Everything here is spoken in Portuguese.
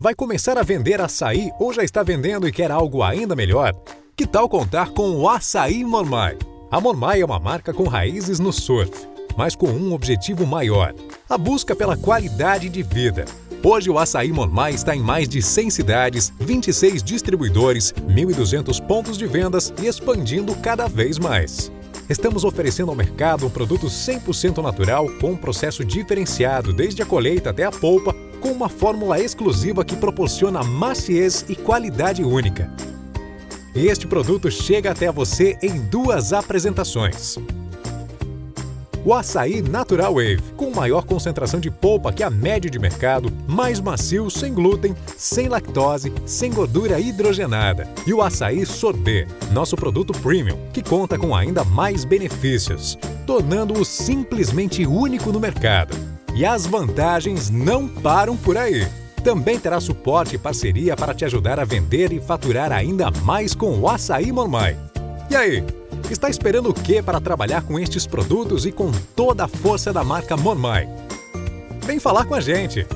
Vai começar a vender açaí ou já está vendendo e quer algo ainda melhor? Que tal contar com o Açaí Mormai? A Mormai é uma marca com raízes no surf, mas com um objetivo maior, a busca pela qualidade de vida. Hoje o Açaí Mormai está em mais de 100 cidades, 26 distribuidores, 1.200 pontos de vendas e expandindo cada vez mais. Estamos oferecendo ao mercado um produto 100% natural com um processo diferenciado desde a colheita até a polpa com uma fórmula exclusiva que proporciona maciez e qualidade única. Este produto chega até você em duas apresentações. O açaí Natural Wave, com maior concentração de polpa que a média de mercado, mais macio, sem glúten, sem lactose, sem gordura hidrogenada. E o açaí Sorbet, nosso produto premium, que conta com ainda mais benefícios, tornando-o simplesmente único no mercado. E as vantagens não param por aí. Também terá suporte e parceria para te ajudar a vender e faturar ainda mais com o Açaí Mormai. E aí, está esperando o que para trabalhar com estes produtos e com toda a força da marca Mormai? Vem falar com a gente!